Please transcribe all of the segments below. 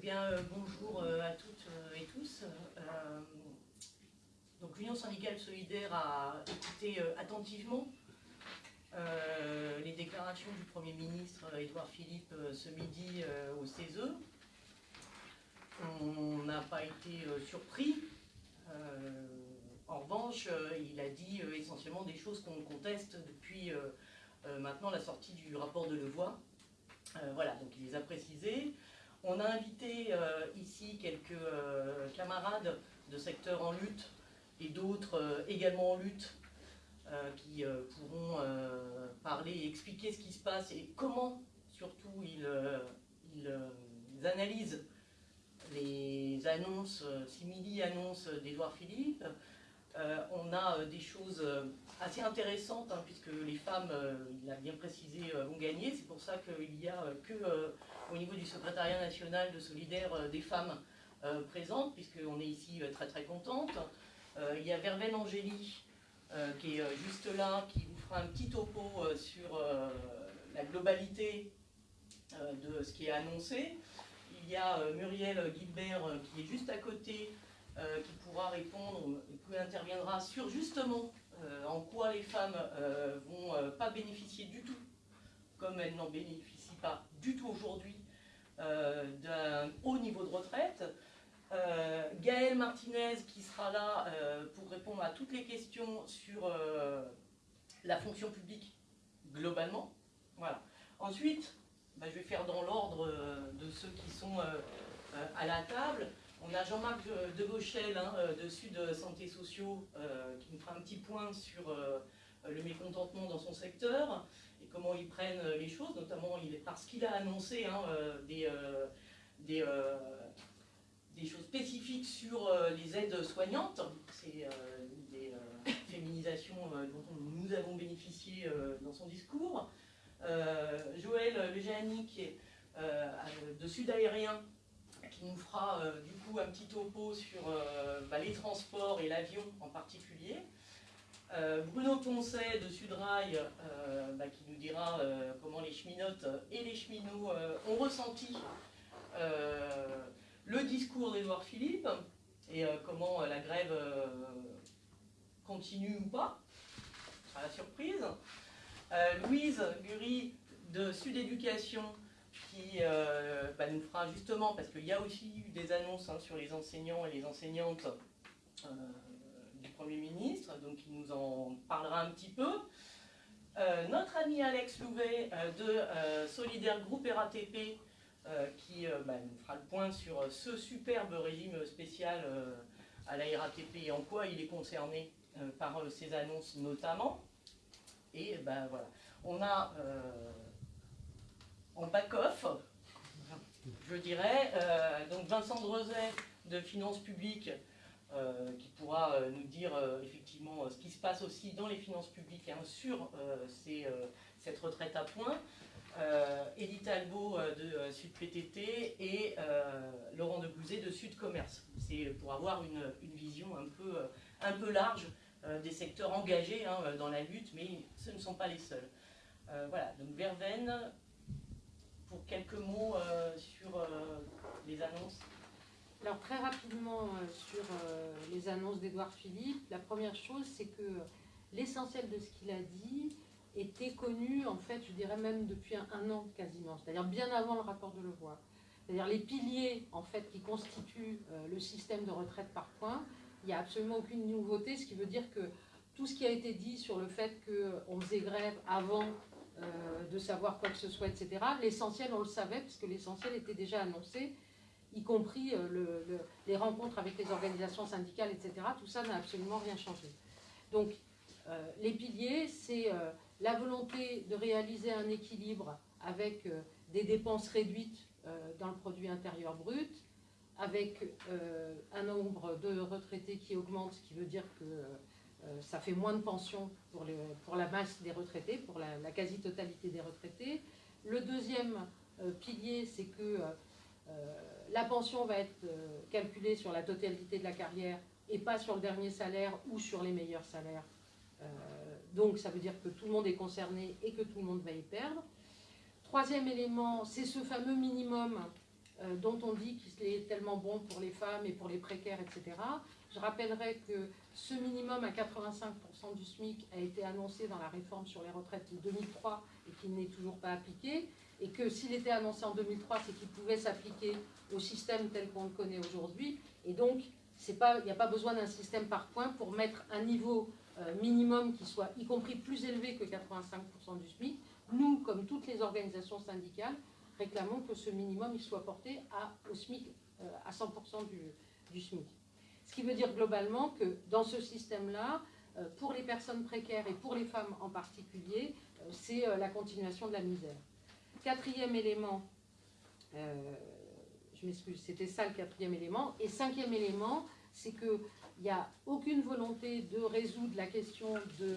bien, euh, bonjour euh, à toutes euh, et tous. donc l'Union syndicale solidaire a écouté attentivement les déclarations du Premier ministre Édouard Philippe ce midi au CESE. On n'a pas été surpris. en revanche, il a dit essentiellement des choses qu'on conteste depuis maintenant la sortie du rapport de Levoix. voilà, donc il les a précisées. On a invité euh, ici quelques euh, camarades de secteurs en lutte et d'autres euh, également en lutte qui pourront parler et expliquer ce qui se passe et comment surtout ils, analysent les annonces, simili-annonces d'Edouard Philippe. On a des choses assez intéressantes, hein, puisque les femmes, il a bien précisé, vont gagner. C'est pour ça qu'il n'y a que au niveau du secrétariat national de solidaire euh, des femmes euh, présentes, puisqu'on est ici euh, très très contente. il y a Verveine Angélie, qui est juste là, qui vous fera un petit topo sur la globalité de ce qui est annoncé. Il y a Muriel Guilbert qui est juste à côté, qui pourra répondre, qui interviendra sur justement en quoi les femmes vont pas bénéficier du tout, comme elles n'en bénéficient pas du tout aujourd'hui euh, d'un haut niveau de retraite. Euh, Gaël Martinez qui sera là euh, pour répondre à toutes les questions sur la fonction publique globalement. Voilà. Ensuite, bah, je vais faire dans l'ordre de ceux qui sont à la table. On a Jean-Marc de Gauchel hein, de Sud Santé Sociaux qui nous fera un petit point sur le mécontentement dans son secteur comment ils prennent euh, les choses, notamment parce qu'il a annoncé hein, euh, des, euh, choses spécifiques sur les aides soignantes. C'est des féminisations dont nous avons bénéficié dans son discours. Joël Lejani, de Sud Aérien, qui nous fera du coup un petit topo sur bah, les transports et l'avion en particulier. Euh, Bruno Poncet de Sudrail euh, bah, qui nous dira euh, comment les cheminotes et les cheminots ont ressenti le discours d'Edouard Philippe et comment la grève continue ou pas. Sera la surprise. Louise Gury de Sud Éducation qui bah, nous fera justement, parce qu'il y a aussi eu des annonces hein, sur les enseignants et les enseignantes Premier ministre, donc il nous en parlera un petit peu. Euh, notre ami Alex Louvet euh, de euh, Solidaire Groupe RATP qui bah, nous fera le point sur ce superbe régime spécial à la RATP et en quoi il est concerné par ces annonces notamment. Et ben voilà, on a en back-off, je dirais, donc Vincent Drezet de Finances publiques euh, qui pourra euh, nous dire euh, effectivement ce qui se passe aussi dans les finances publiques hein, sur cette retraite à points. Edith Albo de Sud PTT et Laurent de de Sud Commerce. C'est pour avoir une, vision un peu, un peu large des secteurs engagés hein, dans la lutte, mais ce ne sont pas les seuls. voilà, donc Verveine, pour quelques mots sur les annonces. Alors très rapidement euh, sur euh, les annonces d'Edouard Philippe, la première chose c'est que l'essentiel de ce qu'il a dit était connu en fait je dirais même depuis un, an quasiment, c'est-à-dire bien avant le rapport de Levoix. C'est-à-dire les piliers en fait qui constituent euh, le système de retraite par points, il n'y a absolument aucune nouveauté, ce qui veut dire que tout ce qui a été dit sur le fait qu'on faisait grève avant de savoir quoi que ce soit, etc., l'essentiel on le savait puisque l'essentiel était déjà annoncé y compris euh, les rencontres avec les organisations syndicales, etc. Tout ça n'a absolument rien changé. Donc, euh, les piliers, c'est euh, la volonté de réaliser un équilibre avec des dépenses réduites dans le produit intérieur brut, avec un nombre de retraités qui augmente, ce qui veut dire que ça fait moins de pensions pour, la masse des retraités, pour la, quasi-totalité des retraités. Le deuxième pilier, c'est que la pension va être euh, calculée sur la totalité de la carrière et pas sur le dernier salaire ou sur les meilleurs salaires. Euh, donc ça veut dire que tout le monde est concerné et que tout le monde va y perdre. Troisième élément, c'est ce fameux minimum euh, dont on dit qu'il est tellement bon pour les femmes et pour les précaires, etc. Je rappellerai que ce minimum à 85% du SMIC a été annoncé dans la réforme sur les retraites de 2003 et qu'il n'est toujours pas appliqué, et que s'il était annoncé en 2003, c'est qu'il pouvait s'appliquer au système tel qu'on le connaît aujourd'hui, et donc il n'y a pas besoin d'un système par points pour mettre un niveau euh, minimum qui soit y compris plus élevé que 85% du SMIC. Nous, comme toutes les organisations syndicales, réclamons que ce minimum soit porté au SMIC, euh, à 100% du, du, SMIC. Ce qui veut dire globalement que dans ce système-là, euh, pour les personnes précaires et pour les femmes en particulier, c'est la continuation de la misère. Quatrième élément, je m'excuse, c'était ça le quatrième élément. Et cinquième élément, c'est qu'il n'y a aucune volonté de résoudre la question de,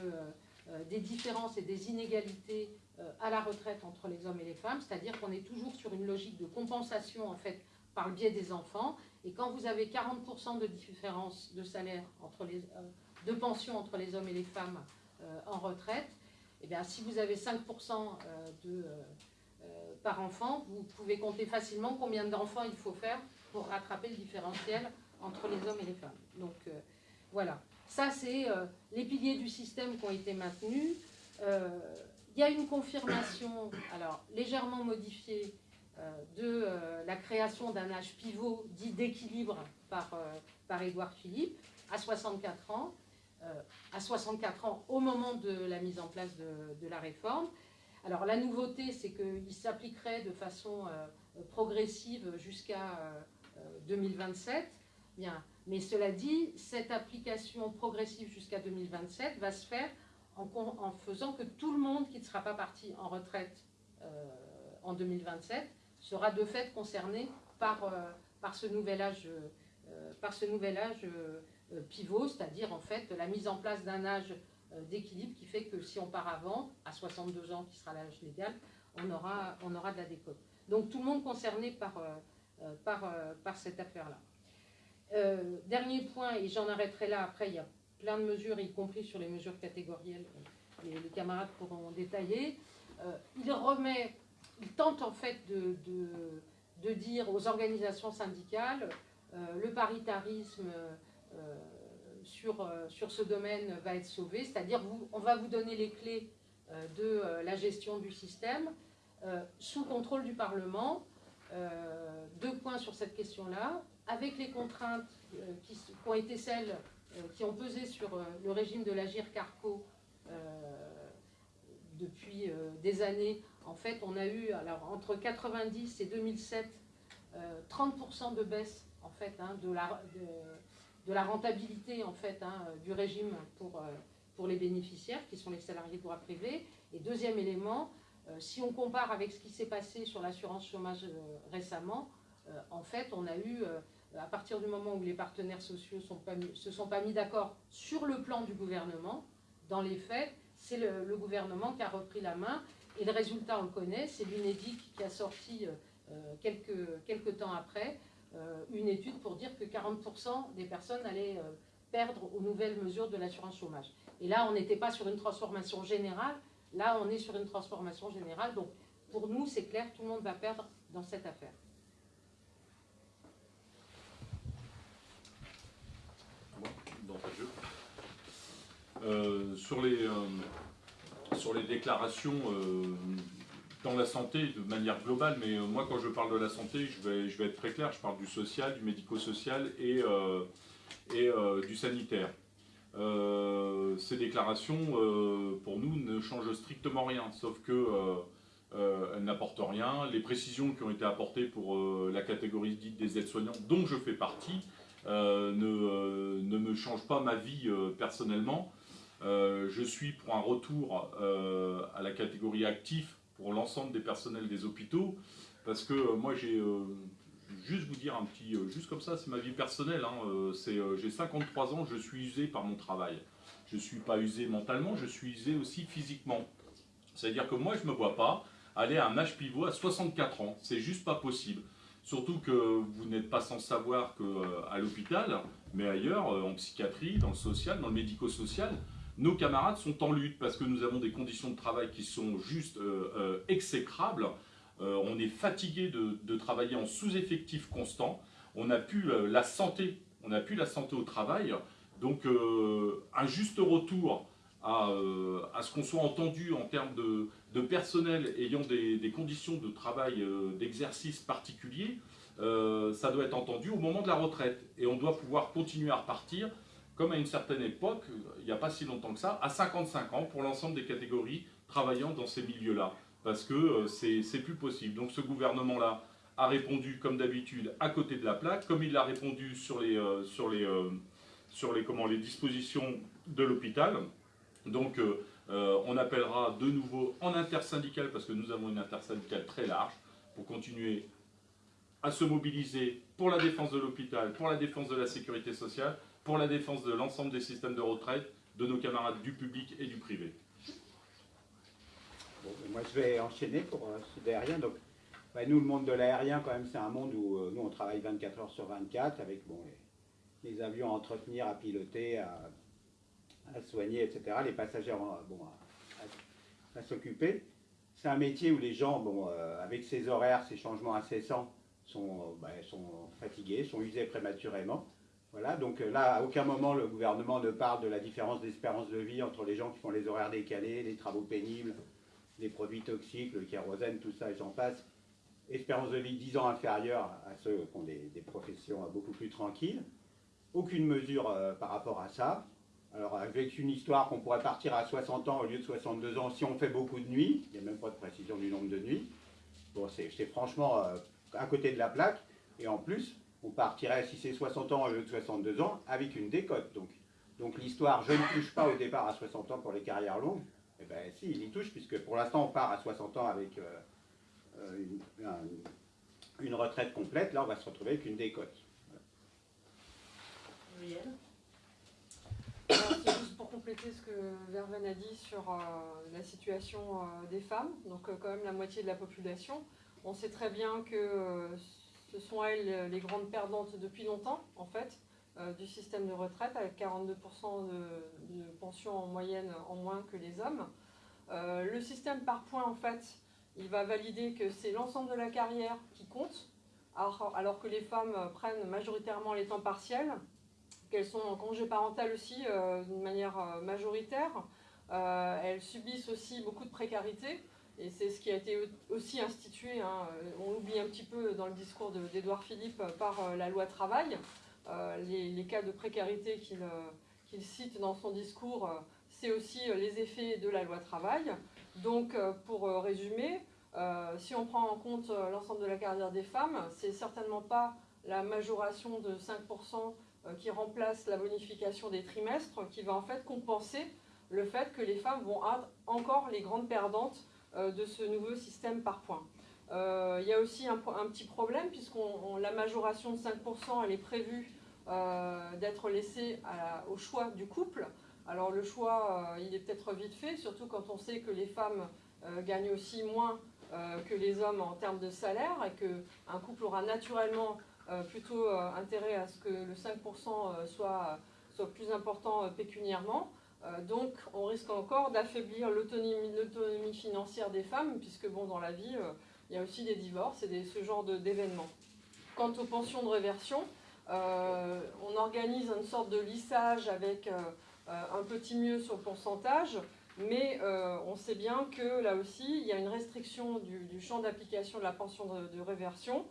euh, des différences et des inégalités euh, à la retraite entre les hommes et les femmes, c'est-à-dire qu'on est toujours sur une logique de compensation en fait par le biais des enfants. Et quand vous avez 40% de différence de salaire entre les, euh, de pension entre les hommes et les femmes en retraite, et eh bien, si vous avez 5% de par enfant, vous pouvez compter facilement combien d'enfants il faut faire pour rattraper le différentiel entre les hommes et les femmes. Donc euh, voilà, ça c'est euh, les piliers du système qui ont été maintenus. Euh, il y a une confirmation, alors légèrement modifiée, de la création d'un âge pivot dit d'équilibre par, par Édouard Philippe à 64 ans, à 64 ans au moment de la mise en place de, la réforme. Alors la nouveauté, c'est qu'il s'appliquerait de façon progressive jusqu'à 2027. Bien. Mais cela dit, cette application progressive jusqu'à 2027 va se faire en, faisant que tout le monde qui ne sera pas parti en retraite euh, en 2027 sera de fait concerné par, euh, par ce nouvel âge, euh, par ce nouvel âge pivot, c'est-à-dire en fait la mise en place d'un âge d'équilibre qui fait que si on part avant, à 62 ans qui sera l'âge légal, on aura, on aura de la décote. Donc tout le monde concerné par, par, par cette affaire-là. Euh, dernier point, et j'en arrêterai là, après il y a plein de mesures, y compris sur les mesures catégorielles, les, les camarades pourront détailler. Euh, il remet, il tente en fait de, dire aux organisations syndicales, euh, le paritarisme sur, sur ce domaine va être sauvé, c'est-à-dire on va vous donner les clés de la gestion du système sous contrôle du Parlement. deux points sur cette question-là avec les contraintes euh, qui, ont été celles euh, qui ont pesé sur euh, le régime de l'Agir Carco depuis des années, en fait, on a eu, entre 90 et 2007, 30% de baisse en fait, hein, de, la, rentabilité en fait, hein, du régime pour, pour les bénéficiaires, qui sont les salariés de droit privé. Et deuxième élément, si on compare avec ce qui s'est passé sur l'assurance chômage récemment, en fait, on a eu à partir du moment où les partenaires sociaux ne se sont pas mis d'accord sur le plan du gouvernement, dans les faits, c'est le, gouvernement qui a repris la main. Et le résultat, on le connaît, c'est l'UNEDIC qui a sorti euh, quelques, quelques, temps après euh, une étude pour dire que 40% des personnes allaient euh, perdre aux nouvelles mesures de l'assurance chômage. Et là, on n'était pas sur une transformation générale, là, on est sur une transformation générale. Donc, pour nous, c'est clair, tout le monde va perdre dans cette affaire. Euh, sur, les, euh, sur les déclarations euh, dans la santé de manière globale, mais moi quand je parle de la santé, je vais, je vais être très clair, je parle du social, du médico-social et, et du sanitaire. ces déclarations, pour nous, ne changent strictement rien, sauf que elles n'apportent rien. Les précisions qui ont été apportées pour la catégorie dite des aides-soignants, dont je fais partie, ne, ne, me changent pas ma vie personnellement. Euh, je suis pour un retour euh, à la catégorie actif pour l'ensemble des personnels des hôpitaux, parce que euh, moi j'ai juste vous dire un petit, juste comme ça, c'est ma vie personnelle. Hein, j'ai 53 ans, je suis usé par mon travail. Je ne suis pas usé mentalement, je suis usé aussi physiquement. C'est-à-dire que moi, je ne me vois pas aller à un âge pivot à 64 ans. C'est juste pas possible. Surtout que vous n'êtes pas sans savoir qu'à l'hôpital, mais ailleurs, en psychiatrie, dans le social, dans le médico-social, nos camarades sont en lutte parce que nous avons des conditions de travail qui sont juste euh, euh, exécrables. on est fatigué de, travailler en sous-effectif constant. On n'a plus la santé, on la santé au travail. Donc un juste retour à, ce qu'on soit entendu en termes de, personnel ayant des, conditions de travail, d'exercice particuliers, ça doit être entendu au moment de la retraite. Et on doit pouvoir continuer à repartir comme à une certaine époque, il n'y a pas si longtemps que ça, à 55 ans pour l'ensemble des catégories travaillant dans ces milieux-là. Parce que euh, c'est plus possible. Donc ce gouvernement-là a répondu, comme d'habitude, à côté de la plaque, comme il l'a répondu sur les, euh, sur les, euh, sur les, comment, les dispositions de l'hôpital. Donc on appellera de nouveau en intersyndical, parce que nous avons une intersyndicale très large, pour continuer à se mobiliser pour la défense de l'hôpital, pour la défense de la sécurité sociale, pour la défense de l'ensemble des systèmes de retraite de nos camarades du public et du privé. moi, je vais enchaîner pour euh, ce aérien. Donc, nous, le monde de l'aérien, quand même, c'est un monde où euh, nous, on travaille 24 heures sur 24 avec bon, les, avions à entretenir, à piloter, à, soigner, etc. Les passagers bon, à, s'occuper. C'est un métier où les gens, bon, euh, avec ces horaires, ces changements incessants, sont, sont fatigués, sont usés prématurément. Voilà, donc euh, là, à aucun moment le gouvernement ne parle de la différence d'espérance de vie entre les gens qui font les horaires décalés, les travaux pénibles, les produits toxiques, le kérosène, tout ça, et j'en passe. Espérance de vie 10 ans inférieure à ceux qui ont des, professions beaucoup plus tranquilles. Aucune mesure euh, par rapport à ça. Alors avec une histoire qu'on pourrait partir à 60 ans au lieu de 62 ans si on fait beaucoup de nuits, il n'y a même pas de précision du nombre de nuits. Bon, c'est franchement euh, à côté de la plaque. Et en plus, on partirait, si c'est 60 ans au lieu de 62 ans, avec une décote. Donc, donc l'histoire, je ne touche pas au départ à 60 ans pour les carrières longues, eh bien si, il y touche, puisque pour l'instant on part à 60 ans avec euh, euh, une, retraite complète, là on va se retrouver avec une décote. c'est juste pour compléter ce que Verven a dit sur euh, la situation des femmes, donc quand même la moitié de la population. On sait très bien que ce sont elles euh, les grandes perdantes depuis longtemps, en fait, euh, du système de retraite, avec 42% de, pension en moyenne en moins que les hommes. Euh, le système par points, en fait, il va valider que c'est l'ensemble de la carrière qui compte, alors, que les femmes prennent majoritairement les temps partiels, qu'elles sont en congé parental aussi d'une manière majoritaire. elles subissent aussi beaucoup de précarité. Et c'est ce qui a été aussi institué, hein, on l'oublie un petit peu dans le discours d'Edouard Philippe, par euh, la loi travail. Euh, les, cas de précarité qu'il cite dans son discours, euh, c'est aussi les effets de la loi travail. Donc, pour résumer, si on prend en compte l'ensemble de la carrière des femmes, c'est certainement pas la majoration de 5% qui remplace la bonification des trimestres qui va en fait compenser le fait que les femmes vont être encore les grandes perdantes euh, de ce nouveau système par points. Euh, il y a aussi un, petit problème puisque la majoration de 5% elle est prévue euh, d'être laissée au choix du couple. Alors le choix, il est peut-être vite fait, surtout quand on sait que les femmes gagnent aussi moins que les hommes en termes de salaire et qu'un couple aura naturellement plutôt intérêt à ce que le 5% soit, soit plus important pécuniairement. Euh, donc on risque encore d'affaiblir l'autonomie financière des femmes, puisque bon, dans la vie, euh, il y a aussi des divorces et ce genre d'événements. Quant aux pensions de réversion, euh, on organise une sorte de lissage avec un petit mieux sur le pourcentage, mais on sait bien que là aussi, il y a une restriction du, champ d'application de la pension de, de réversion,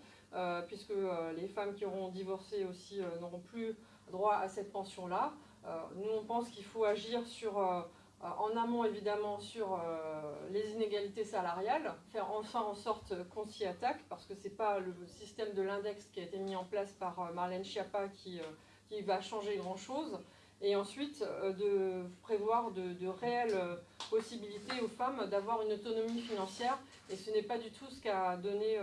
puisque les femmes qui auront divorcé aussi n'auront plus droit à cette pension-là. Euh, nous, on pense qu'il faut agir sur, euh, euh, en amont évidemment sur les inégalités salariales, faire enfin en sorte qu'on s'y attaque, parce que ce n'est pas le système de l'index qui a été mis en place par Marlène Schiappa qui, va changer grand-chose et ensuite de prévoir de, de, réelles possibilités aux femmes d'avoir une autonomie financière. Et ce n'est pas du tout ce qu'a donné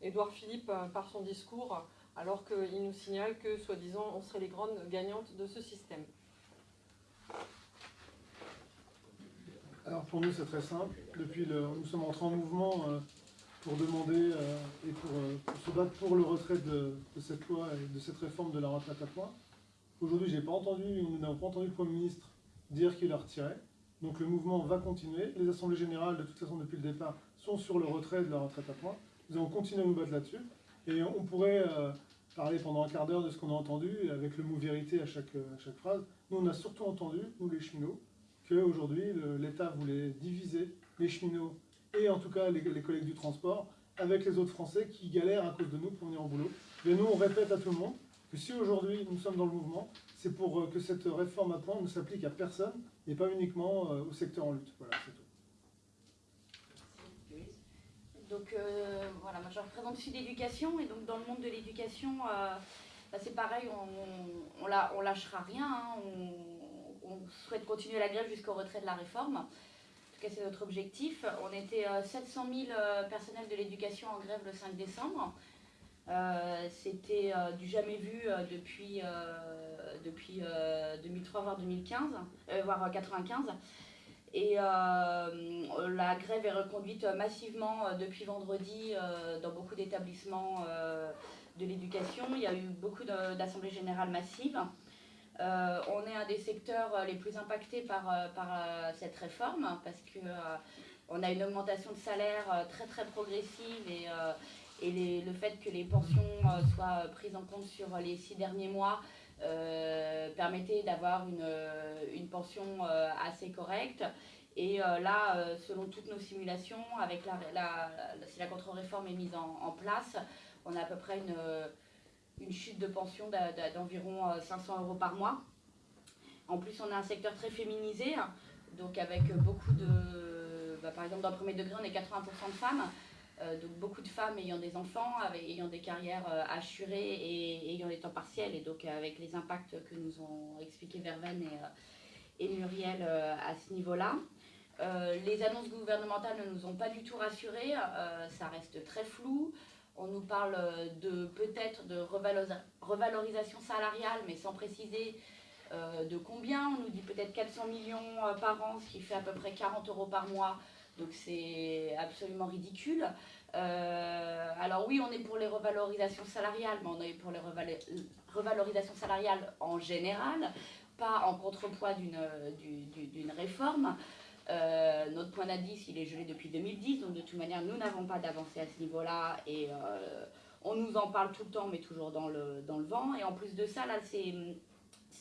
Édouard Philippe par son discours, alors qu'il nous signale que, soi-disant, on serait les grandes gagnantes de ce système. Pour nous c'est très simple. Depuis le, nous sommes entrés en mouvement euh, pour demander euh, et euh, pour, se battre pour le retrait de, cette loi et de cette réforme de la retraite à points. Aujourd'hui j'ai pas entendu, nous n'avons pas entendu le Premier ministre dire qu'il la retirait. Donc le mouvement va continuer. Les assemblées générales de toute façon depuis le départ sont sur le retrait de la retraite à points. Nous allons continuer à nous battre là-dessus. Et on pourrait parler pendant un quart d'heure de ce qu'on a entendu, avec le mot vérité à chaque, à chaque phrase. Nous, on a surtout entendu, nous les cheminots, qu'aujourd'hui, l'État voulait diviser les cheminots et en tout cas les, collègues du transport avec les autres Français qui galèrent à cause de nous pour venir au boulot. Mais nous, on répète à tout le monde que si aujourd'hui nous sommes dans le mouvement, c'est pour euh, que cette réforme à point ne s'applique à personne et pas uniquement euh, au secteur en lutte. Voilà, c'est tout. Donc euh, voilà, moi je représente Sud Éducation et donc dans le monde de l'éducation, bah, c'est pareil, on, lâchera rien, hein, on, souhaite continuer la grève jusqu'au retrait de la réforme. En tout cas, c'est notre objectif. On était euh, 700 000 personnels de l'éducation en grève le 5 décembre. Euh, C'était euh, du jamais vu euh, depuis, depuis 2003 voire 2015, voire 95. Et euh, la grève est reconduite massivement euh, depuis vendredi euh, dans beaucoup d'établissements de l'éducation. Il y a eu beaucoup d'assemblées générales massives. On est un des secteurs les plus impactés par, par cette réforme parce que on a une augmentation de salaire très très progressive et, le fait que les pensions soient prises en compte sur les six derniers mois euh, permettait d'avoir une, pension euh, assez correcte. Et euh, là, selon toutes nos simulations, si la contre-réforme est mise en, place, on a à peu près une, une chute de pension d'environ 500 euros par mois. En plus, on a un secteur très féminisé, donc avec beaucoup de... Bah, par exemple, dans le premier degré, on est 80% de femmes. Euh, donc beaucoup de femmes ayant des enfants, ayant des carrières euh, assurées et ayant des temps partiels, et donc avec les impacts que nous ont expliqué Verven et, Muriel euh, à ce niveau-là. les annonces gouvernementales ne nous ont pas du tout rassurés, ça reste très flou. On nous parle de peut-être de revalorisation salariale, mais sans préciser de combien. On nous dit peut-être 400 millions par an, ce qui fait à peu près 40 euros par mois donc c'est absolument ridicule. Euh, alors oui, on est pour les revalorisations salariales, mais on est pour les revalorisations salariales en général, pas en contrepoids d'une réforme. Euh, notre point d'indice, il est gelé depuis 2010, donc de toute manière, nous n'avons pas d'avancée à ce niveau-là et euh, on nous en parle tout le temps, mais toujours dans le, dans le vent. Et en plus de ça, là, ces,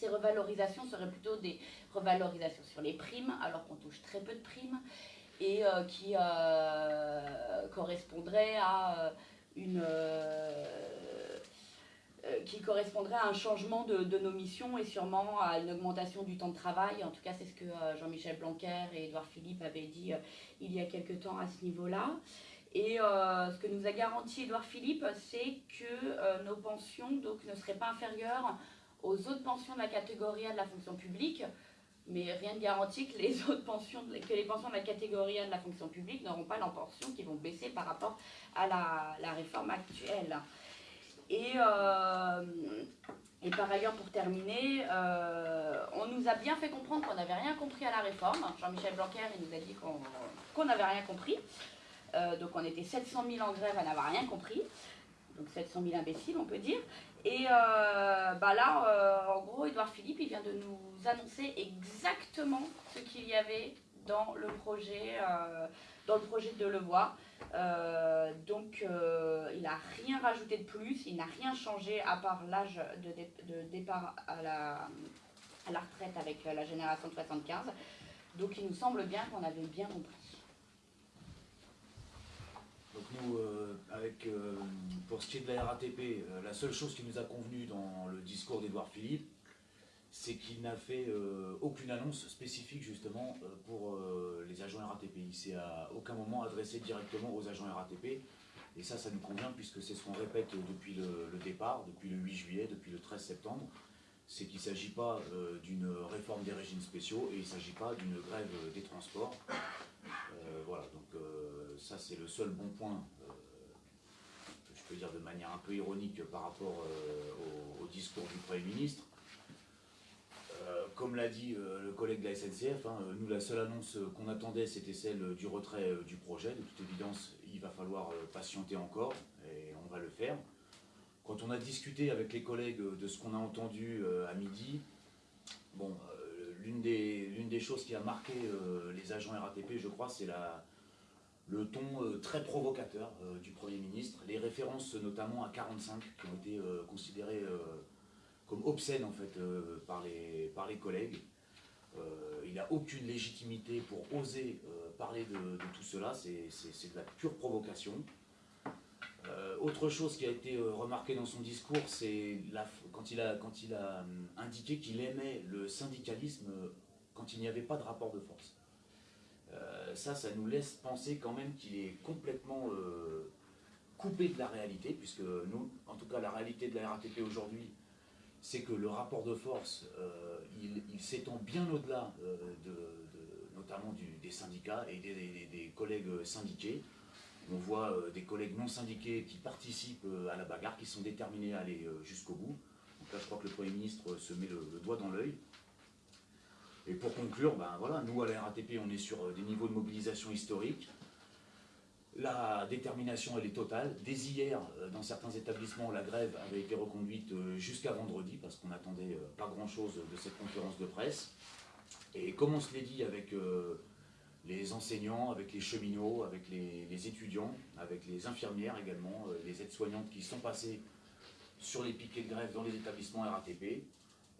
revalorisations seraient plutôt des revalorisations sur les primes, alors qu'on touche très peu de primes et euh, qui correspondrait à une qui correspondrait à un changement de, nos missions et sûrement à une augmentation du temps de travail. En tout cas, c'est ce que Jean-Michel Blanquer et Édouard Philippe avaient dit il y a quelque temps à ce niveau-là. Et euh, ce que nous a garanti Édouard Philippe, c'est que euh, nos pensions ne seraient pas inférieures aux autres pensions de la catégorie A de la fonction publique mais rien ne garantit que les autres pensions, que les pensions de la catégorie 1 de la fonction publique n'auront pas leurs pensions qui vont baisser par rapport à la réforme actuelle. Et, euh, et, par ailleurs, pour terminer, euh, on nous a bien fait comprendre qu'on n'avait rien compris à la réforme. Jean-Michel Blanquer il nous a dit qu'on n'avait rien compris. Euh, donc on était 700 000 en grève à n'avoir rien compris. Donc 700 000 imbéciles, on peut dire. Et bah là, en gros, Edouard Philippe, il vient de nous annoncer exactement ce qu'il y avait dans le projet, dans le projet de Levoix. Euh, donc, euh, il n'a rien rajouté de plus, il n'a rien changé à part l'âge de, dé de, départ à la, retraite avec la génération de 75. Donc, il nous semble bien qu'on avait bien compris. Donc nous, euh, avec, euh, pour ce qui est de la RATP, euh, la seule chose qui nous a convenu dans le discours d'Edouard Philippe, c'est qu'il n'a fait euh, aucune annonce spécifique justement euh, pour euh, les agents RATP. Il s'est à aucun moment adressé directement aux agents RATP. Et ça, ça nous convient puisque c'est ce qu'on répète depuis le, départ, depuis le 8 juillet, depuis le 13 septembre. C'est qu'il ne s'agit pas d'une réforme des régimes spéciaux et il ne s'agit pas d'une grève des transports. voilà, donc ça c'est le seul bon point je peux dire de manière un peu ironique par rapport au, discours du Premier ministre. Euh, comme l'a dit euh, le collègue de la SNCF, hein, nous la seule annonce qu'on attendait c'était celle du retrait du projet. De toute évidence, il va falloir patienter encore et on va le faire. Quand on a discuté avec les collègues de ce qu'on a entendu à midi, bon, l'une des, choses qui a marqué les agents RATP, je crois, c'est le ton euh, très provocateur euh, du Premier ministre, les références notamment à 45 qui ont été euh, considérées comme obscènes en fait par, les, par les collègues. il n'a aucune légitimité pour oser parler de, tout cela, c'est de la pure provocation. autre chose qui a été remarqué dans son discours, c'est quand il a, quand il a indiqué qu'il aimait le syndicalisme quand il n'y avait pas de rapport de force. Euh, ça, ça nous laisse penser quand même qu'il est complètement euh, coupé de la réalité, puisque nous, en tout cas la réalité de la RATP aujourd'hui, c'est que le rapport de force, euh, il, s'étend bien au-delà de, notamment des syndicats et des, collègues syndiqués. On voit des collègues non syndiqués qui participent à la bagarre, qui sont déterminés à aller jusqu'au bout. Donc là, je crois que le Premier ministre se met le doigt dans l'œil. Et pour conclure, ben nous à la RATP, on est sur euh, des niveaux de mobilisation historiques. La détermination, elle est totale. Dès hier, euh, dans certains établissements, la grève avait été reconduite euh, jusqu'à vendredi, parce qu'on n'attendait pas grand-chose de cette conférence de presse. Et comme on se l'est dit avec les enseignants, avec les cheminots, avec les, étudiants, avec les infirmières également, les aides-soignantes qui sont passées sur les piquets de grève dans les établissements RATP,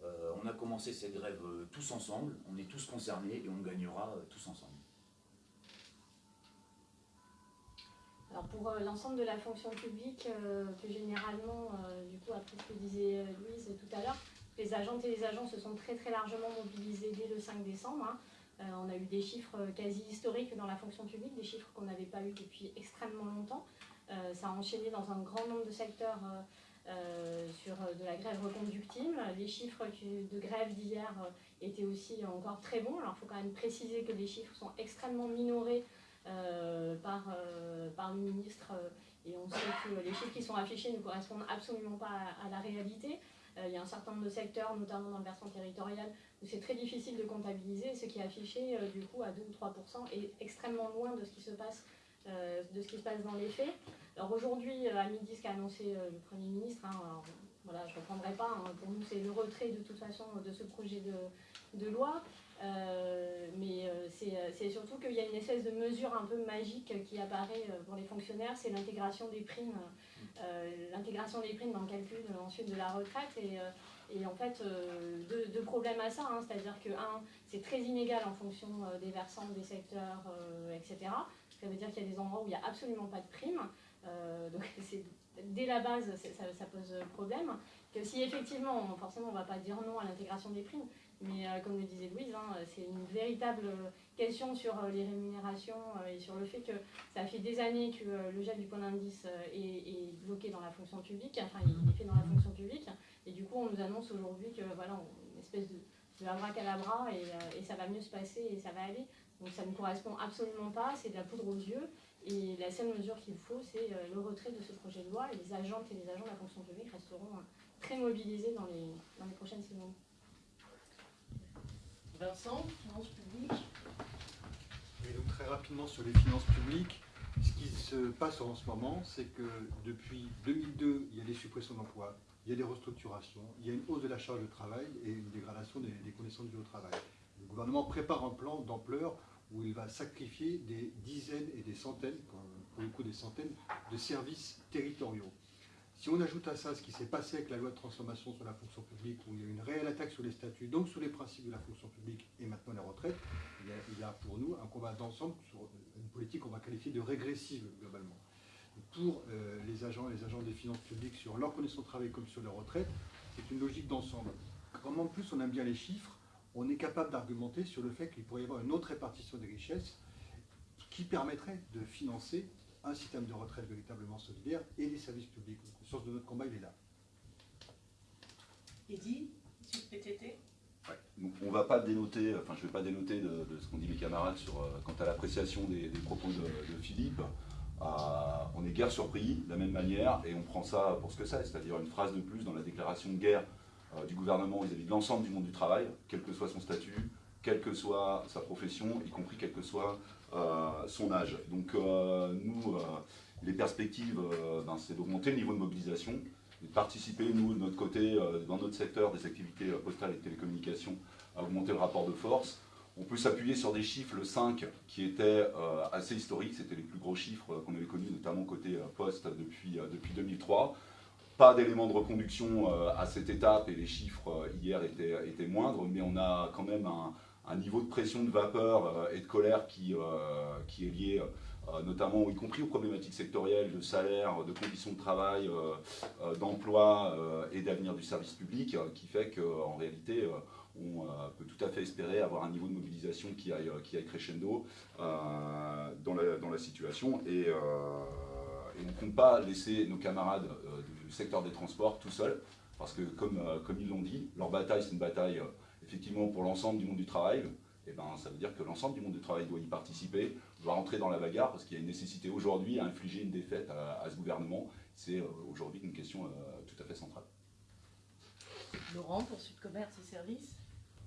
euh, on a commencé cette grève euh, tous ensemble, on est tous concernés et on gagnera euh, tous ensemble. Alors pour l'ensemble de la fonction publique, plus généralement, du coup après ce que disait Louise tout à l'heure, les agentes et les agents se sont très très largement mobilisés dès le 5 décembre. Hein. on a eu des chiffres quasi historiques dans la fonction publique, des chiffres qu'on n'avait pas eu depuis extrêmement longtemps. ça a enchaîné dans un grand nombre de secteurs euh, sur euh, de la grève reconductible. Les chiffres de grève d'hier euh, étaient aussi encore très bons. Alors il faut quand même préciser que les chiffres sont extrêmement minorés par, par le ministre et on sait que les chiffres qui sont affichés ne correspondent absolument pas à, la réalité. il y a un certain nombre de secteurs, notamment dans le versant territorial, où c'est très difficile de comptabiliser. Ce qui est affiché du coup à 2 ou 3 est extrêmement loin de ce qui se passe, de ce qui se passe dans les faits. Alors aujourd'hui, euh, à midi, ce qu'a annoncé euh, le Premier ministre, hein, voilà, je ne reprendrai pas, hein, pour nous c'est le retrait de toute façon de ce projet de, loi. Euh, mais c'est surtout qu'il y a une espèce de mesure un peu magique qui apparaît pour les fonctionnaires, c'est l'intégration des primes, l'intégration des primes dans le calcul ensuite de la retraite. Et, en fait, deux, problèmes à ça, hein, c'est-à-dire que, un, c'est très inégal en fonction des versants, des secteurs, etc. Ça veut dire qu'il y a des endroits où il n'y a absolument pas de primes. Euh, donc dès la base, ça, pose problème. Que si effectivement, forcément, on ne va pas dire non à l'intégration des primes, mais euh, comme le disait Louise, hein, c'est une véritable question sur euh, les rémunérations et sur le fait que ça fait des années que le gel du point d'indice est, bloqué dans la fonction publique, enfin il est fait dans la fonction publique, et du coup on nous annonce aujourd'hui que voilà, une espèce de, de abracadabra et, et ça va mieux se passer et ça va aller. Donc ça ne correspond absolument pas, c'est de la poudre aux yeux. Et la seule mesure qu'il faut, c'est euh, le retrait de ce projet de loi et les agentes et les agents de la fonction publique resteront euh, très mobilisés dans les, dans les prochaines semaines. Vincent, finances publiques Oui, donc très rapidement sur les finances publiques, ce qui se passe en ce moment, c'est que depuis 2002, il y a des suppressions d'emplois, il y a des restructurations, il y a une hausse de la charge de travail et une dégradation des, des conditions de travail. Le gouvernement prépare un plan d'ampleur où il va sacrifier des dizaines et des centaines, pour le coup des centaines, de services territoriaux. Si on ajoute à ça ce qui s'est passé avec la loi de transformation sur la fonction publique, où il y a une réelle attaque sur les statuts, donc sur les principes de la fonction publique et maintenant les retraites, il y a, pour nous un combat d'ensemble sur une politique qu'on va qualifier de régressive globalement. Pour euh, les agents et les agents des finances publiques sur leur conditions de travail comme sur les retraites, c'est une logique d'ensemble. Comme en plus on aime bien les chiffres, on est capable d'argumenter sur le fait qu'il pourrait y avoir une autre répartition des richesses qui permettrait de financer un système de retraite véritablement solidaire et des services publics. le sens de notre combat, il est là. Eddy, sur le PTT on ne va pas dénoter, enfin je ne vais pas dénoter de, ce qu'ont dit mes camarades sur, euh, quant à l'appréciation des, propos de, Philippe. Euh, on est guère surpris de la même manière et on prend ça pour ce que c'est, c'est-à-dire une phrase de plus dans la déclaration de guerre euh, du gouvernement vis-à-vis de l'ensemble du monde du travail, quel que soit son statut, quelle que soit sa profession, y compris quel que soit euh, son âge. Donc euh, nous, les perspectives, ben, c'est d'augmenter le niveau de mobilisation, de participer, nous, de notre côté, dans notre secteur des activités postales et de télécommunications, à augmenter le rapport de force. On peut s'appuyer sur des chiffres, le 5, qui étaient assez historiques, c'était les plus gros chiffres qu'on avait connus, notamment côté poste depuis, depuis 2003. Pas d'éléments de reconduction à cette étape et les chiffres hier étaient, étaient moindres, mais on a quand même un, un niveau de pression de vapeur et de colère qui, qui est lié euh, notamment y compris aux problématiques sectorielles de salaire, de conditions de travail, euh, euh, d'emploi et d'avenir du service public, qui fait qu'en réalité, on peut tout à fait espérer avoir un niveau de mobilisation qui aille, qui crescendo dans la, dans, la, situation. Et, on ne compte pas laisser nos camarades du secteur des transports tout seuls, parce que comme, comme ils l'ont dit, leur bataille, c'est une bataille effectivement pour l'ensemble du monde du travail. Et ben, ça veut dire que l'ensemble du monde du travail doit y participer doit rentrer dans la bagarre parce qu'il y a une nécessité aujourd'hui à infliger une défaite à, ce gouvernement. C'est euh, aujourd'hui une question euh, tout à fait centrale. Laurent, pour Sud Commerce et Services?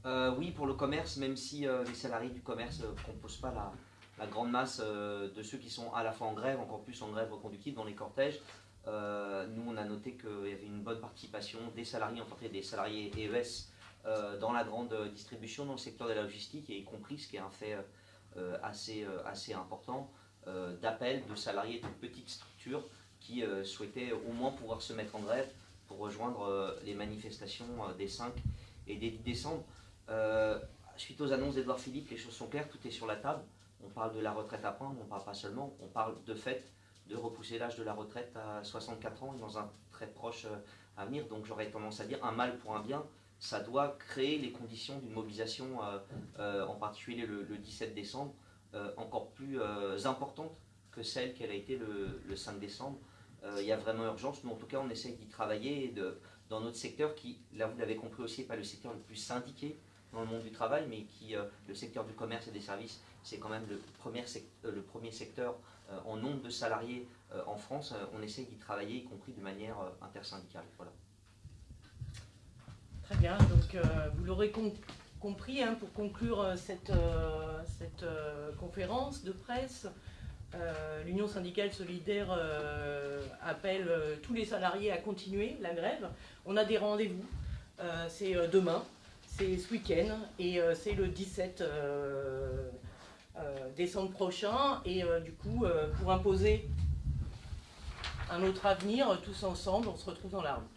Euh, Oui, pour le commerce, même si les salariés du commerce ne composent pas la, grande masse de ceux qui sont à la fois en grève, encore plus en grève reconductible dans les cortèges, nous on a noté qu'il y avait une bonne participation des salariés, en particulier des salariés EES, dans la grande distribution, dans le secteur de la logistique, et y compris, ce qui est un fait euh, assez, euh, assez important euh, d'appels de salariés de petites structures qui souhaitaient au moins pouvoir se mettre en grève pour rejoindre les manifestations des 5 et des 10 décembre. suite aux annonces d'Edouard Philippe, les choses sont claires, tout est sur la table. On parle de la retraite à prendre, on ne parle pas seulement, on parle de fait de repousser l'âge de la retraite à 64 ans dans un très proche avenir. Donc j'aurais tendance à dire un mal pour un bien, ça doit créer les conditions d'une mobilisation, euh, euh, en particulier le, 17 décembre, euh, encore plus importante que celle qu'elle a été le, 5 décembre. Il y a vraiment urgence, mais en tout cas on essaye d'y travailler dans notre secteur qui, là vous l'avez compris aussi, n'est pas le secteur le plus syndiqué dans le monde du travail, mais qui, le secteur du commerce et des services, c'est quand même le premier, le premier secteur en nombre de salariés en France. on essaye d'y travailler, y compris de manière intersyndicale. Voilà. Très bien, donc euh, vous l'aurez compris, hein, pour conclure euh, cette, euh, cette conférence de presse, l'Union syndicale solidaire appelle tous les salariés à continuer la grève. On a des rendez-vous, c'est demain, c'est ce week-end et c'est le 17 décembre prochain. Et du coup, pour imposer un autre avenir, tous ensemble, on se retrouve dans la rue.